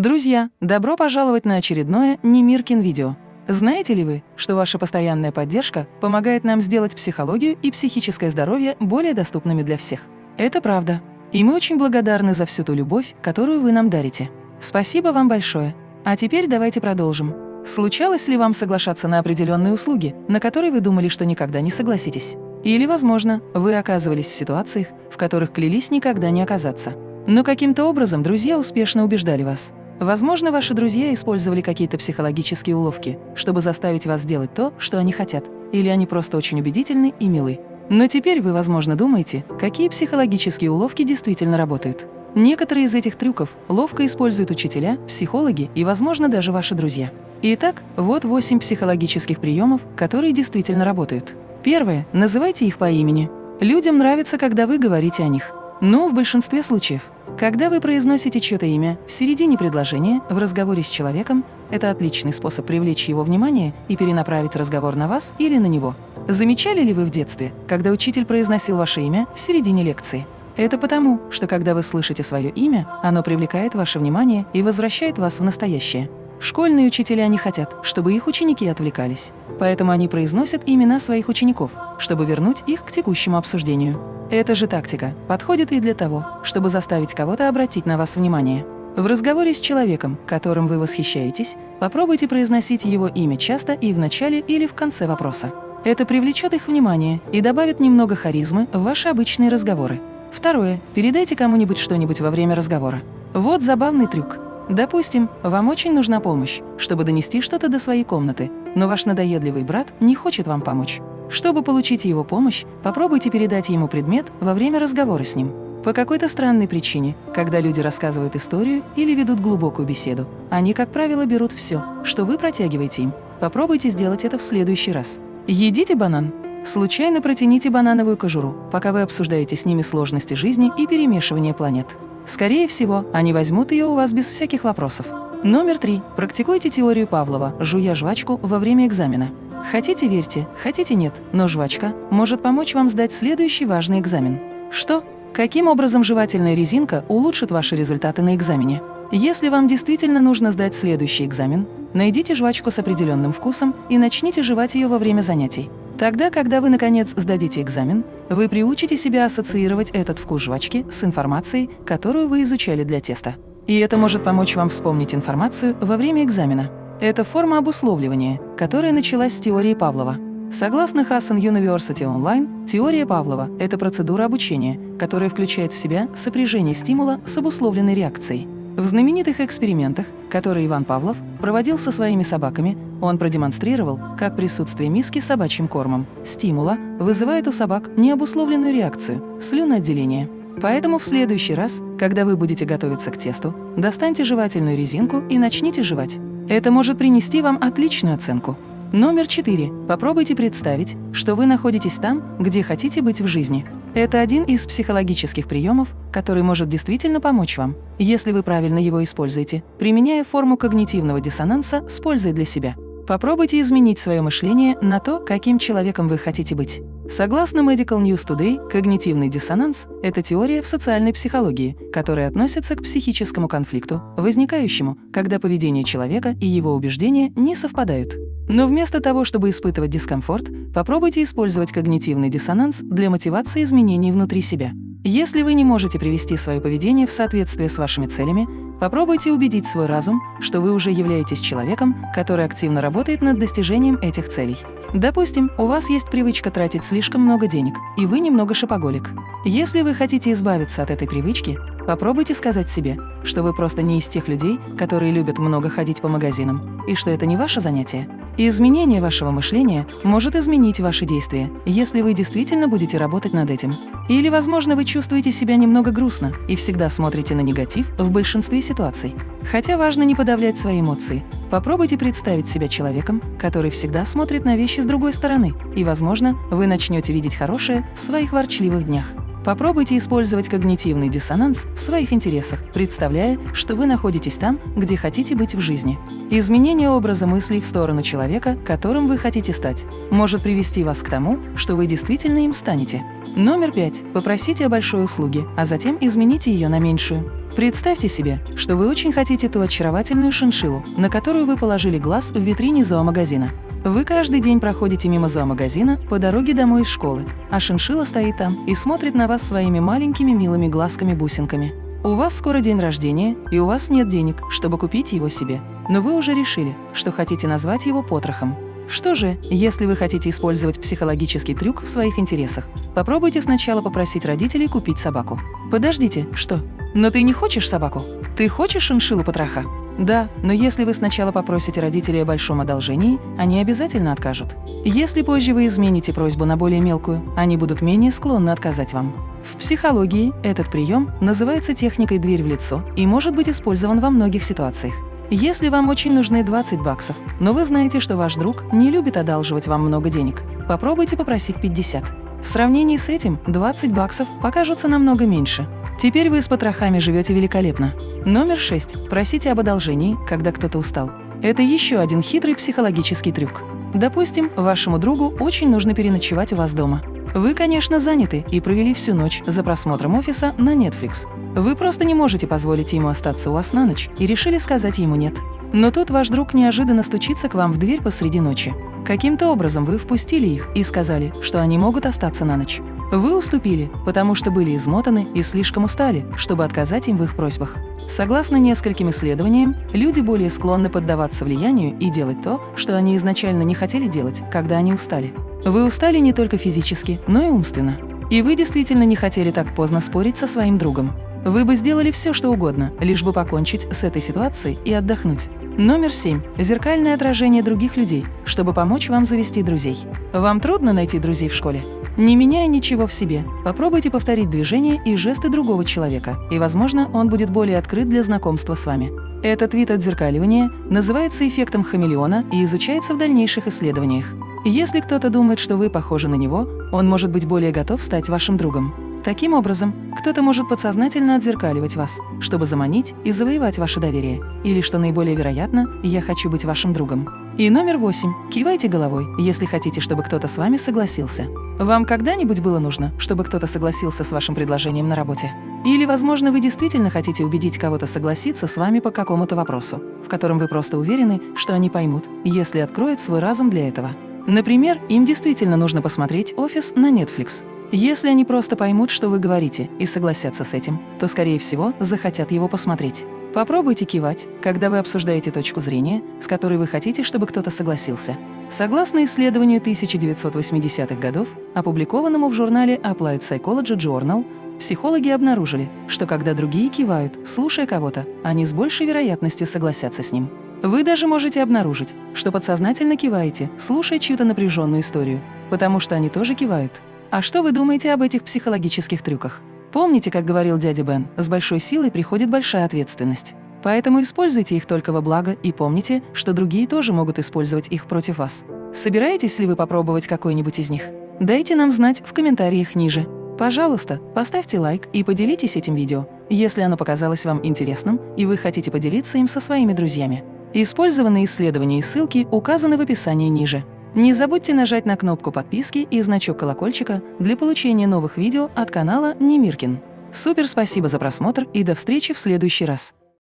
Друзья, добро пожаловать на очередное Немиркин видео. Знаете ли вы, что ваша постоянная поддержка помогает нам сделать психологию и психическое здоровье более доступными для всех? Это правда. И мы очень благодарны за всю ту любовь, которую вы нам дарите. Спасибо вам большое. А теперь давайте продолжим. Случалось ли вам соглашаться на определенные услуги, на которые вы думали, что никогда не согласитесь? Или, возможно, вы оказывались в ситуациях, в которых клялись никогда не оказаться. Но каким-то образом друзья успешно убеждали вас. Возможно, ваши друзья использовали какие-то психологические уловки, чтобы заставить вас сделать то, что они хотят. Или они просто очень убедительны и милы. Но теперь вы, возможно, думаете, какие психологические уловки действительно работают. Некоторые из этих трюков ловко используют учителя, психологи и, возможно, даже ваши друзья. Итак, вот 8 психологических приемов, которые действительно работают. Первое. Называйте их по имени. Людям нравится, когда вы говорите о них. Но в большинстве случаев, когда вы произносите чье-то имя в середине предложения в разговоре с человеком, это отличный способ привлечь его внимание и перенаправить разговор на вас или на него. Замечали ли вы в детстве, когда учитель произносил ваше имя в середине лекции? Это потому, что когда вы слышите свое имя, оно привлекает ваше внимание и возвращает вас в настоящее. Школьные учителя не хотят, чтобы их ученики отвлекались, поэтому они произносят имена своих учеников, чтобы вернуть их к текущему обсуждению. Эта же тактика подходит и для того, чтобы заставить кого-то обратить на вас внимание. В разговоре с человеком, которым вы восхищаетесь, попробуйте произносить его имя часто и в начале или в конце вопроса. Это привлечет их внимание и добавит немного харизмы в ваши обычные разговоры. Второе. Передайте кому-нибудь что-нибудь во время разговора. Вот забавный трюк. Допустим, вам очень нужна помощь, чтобы донести что-то до своей комнаты, но ваш надоедливый брат не хочет вам помочь. Чтобы получить его помощь, попробуйте передать ему предмет во время разговора с ним. По какой-то странной причине, когда люди рассказывают историю или ведут глубокую беседу, они, как правило, берут все, что вы протягиваете им. Попробуйте сделать это в следующий раз. Едите банан. Случайно протяните банановую кожуру, пока вы обсуждаете с ними сложности жизни и перемешивание планет. Скорее всего, они возьмут ее у вас без всяких вопросов. Номер три. Практикуйте теорию Павлова, жуя жвачку во время экзамена. Хотите – верьте, хотите – нет, но жвачка может помочь вам сдать следующий важный экзамен. Что? Каким образом жевательная резинка улучшит ваши результаты на экзамене? Если вам действительно нужно сдать следующий экзамен, найдите жвачку с определенным вкусом и начните жевать ее во время занятий. Тогда, когда вы, наконец, сдадите экзамен, вы приучите себя ассоциировать этот вкус жвачки с информацией, которую вы изучали для теста. И это может помочь вам вспомнить информацию во время экзамена. Это форма обусловливания, которая началась с теории Павлова. Согласно Hassan University Online, теория Павлова – это процедура обучения, которая включает в себя сопряжение стимула с обусловленной реакцией. В знаменитых экспериментах, которые Иван Павлов проводил со своими собаками, он продемонстрировал, как присутствие миски с собачьим кормом, стимула, вызывает у собак необусловленную реакцию – слюноотделение. Поэтому в следующий раз, когда вы будете готовиться к тесту, достаньте жевательную резинку и начните жевать. Это может принести вам отличную оценку. Номер четыре. Попробуйте представить, что вы находитесь там, где хотите быть в жизни. Это один из психологических приемов, который может действительно помочь вам, если вы правильно его используете, применяя форму когнитивного диссонанса с пользой для себя. Попробуйте изменить свое мышление на то, каким человеком вы хотите быть. Согласно Medical News Today, когнитивный диссонанс – это теория в социальной психологии, которая относится к психическому конфликту, возникающему, когда поведение человека и его убеждения не совпадают. Но вместо того, чтобы испытывать дискомфорт, попробуйте использовать когнитивный диссонанс для мотивации изменений внутри себя. Если вы не можете привести свое поведение в соответствие с вашими целями, попробуйте убедить свой разум, что вы уже являетесь человеком, который активно работает над достижением этих целей. Допустим, у вас есть привычка тратить слишком много денег, и вы немного шопоголик. Если вы хотите избавиться от этой привычки, попробуйте сказать себе, что вы просто не из тех людей, которые любят много ходить по магазинам, и что это не ваше занятие. И изменение вашего мышления может изменить ваши действия, если вы действительно будете работать над этим. Или, возможно, вы чувствуете себя немного грустно и всегда смотрите на негатив в большинстве ситуаций. Хотя важно не подавлять свои эмоции. Попробуйте представить себя человеком, который всегда смотрит на вещи с другой стороны, и, возможно, вы начнете видеть хорошее в своих ворчливых днях. Попробуйте использовать когнитивный диссонанс в своих интересах, представляя, что вы находитесь там, где хотите быть в жизни. Изменение образа мыслей в сторону человека, которым вы хотите стать, может привести вас к тому, что вы действительно им станете. Номер пять. Попросите о большой услуге, а затем измените ее на меньшую. Представьте себе, что вы очень хотите ту очаровательную шиншиллу, на которую вы положили глаз в витрине зоомагазина. Вы каждый день проходите мимо зоомагазина по дороге домой из школы, а шиншилла стоит там и смотрит на вас своими маленькими милыми глазками-бусинками. У вас скоро день рождения, и у вас нет денег, чтобы купить его себе. Но вы уже решили, что хотите назвать его потрохом. Что же, если вы хотите использовать психологический трюк в своих интересах? Попробуйте сначала попросить родителей купить собаку. Подождите, что? Но ты не хочешь собаку? Ты хочешь шиншиллу потроха? Да, но если вы сначала попросите родителей о большом одолжении, они обязательно откажут. Если позже вы измените просьбу на более мелкую, они будут менее склонны отказать вам. В психологии этот прием называется техникой «дверь в лицо» и может быть использован во многих ситуациях. Если вам очень нужны 20 баксов, но вы знаете, что ваш друг не любит одалживать вам много денег, попробуйте попросить 50. В сравнении с этим 20 баксов покажутся намного меньше, Теперь вы с потрохами живете великолепно. Номер 6. Просите об одолжении, когда кто-то устал. Это еще один хитрый психологический трюк. Допустим, вашему другу очень нужно переночевать у вас дома. Вы, конечно, заняты и провели всю ночь за просмотром офиса на Netflix. Вы просто не можете позволить ему остаться у вас на ночь и решили сказать ему «нет». Но тут ваш друг неожиданно стучится к вам в дверь посреди ночи. Каким-то образом вы впустили их и сказали, что они могут остаться на ночь. Вы уступили, потому что были измотаны и слишком устали, чтобы отказать им в их просьбах. Согласно нескольким исследованиям, люди более склонны поддаваться влиянию и делать то, что они изначально не хотели делать, когда они устали. Вы устали не только физически, но и умственно. И вы действительно не хотели так поздно спорить со своим другом. Вы бы сделали все, что угодно, лишь бы покончить с этой ситуацией и отдохнуть. Номер 7. Зеркальное отражение других людей, чтобы помочь вам завести друзей. Вам трудно найти друзей в школе? Не меняя ничего в себе, попробуйте повторить движения и жесты другого человека, и, возможно, он будет более открыт для знакомства с вами. Этот вид отзеркаливания называется эффектом хамелеона и изучается в дальнейших исследованиях. Если кто-то думает, что вы похожи на него, он может быть более готов стать вашим другом. Таким образом, кто-то может подсознательно отзеркаливать вас, чтобы заманить и завоевать ваше доверие. Или, что наиболее вероятно, «я хочу быть вашим другом». И номер восемь. Кивайте головой, если хотите, чтобы кто-то с вами согласился. Вам когда-нибудь было нужно, чтобы кто-то согласился с вашим предложением на работе? Или, возможно, вы действительно хотите убедить кого-то согласиться с вами по какому-то вопросу, в котором вы просто уверены, что они поймут, если откроют свой разум для этого. Например, им действительно нужно посмотреть «Офис» на Netflix. Если они просто поймут, что вы говорите, и согласятся с этим, то, скорее всего, захотят его посмотреть. Попробуйте кивать, когда вы обсуждаете точку зрения, с которой вы хотите, чтобы кто-то согласился. Согласно исследованию 1980-х годов, опубликованному в журнале Applied Psychology Journal, психологи обнаружили, что когда другие кивают, слушая кого-то, они с большей вероятностью согласятся с ним. Вы даже можете обнаружить, что подсознательно киваете, слушая чью-то напряженную историю, потому что они тоже кивают. А что вы думаете об этих психологических трюках? Помните, как говорил дядя Бен, с большой силой приходит большая ответственность. Поэтому используйте их только во благо и помните, что другие тоже могут использовать их против вас. Собираетесь ли вы попробовать какой-нибудь из них? Дайте нам знать в комментариях ниже. Пожалуйста, поставьте лайк и поделитесь этим видео, если оно показалось вам интересным и вы хотите поделиться им со своими друзьями. Использованные исследования и ссылки указаны в описании ниже. Не забудьте нажать на кнопку подписки и значок колокольчика для получения новых видео от канала Немиркин. Супер спасибо за просмотр и до встречи в следующий раз!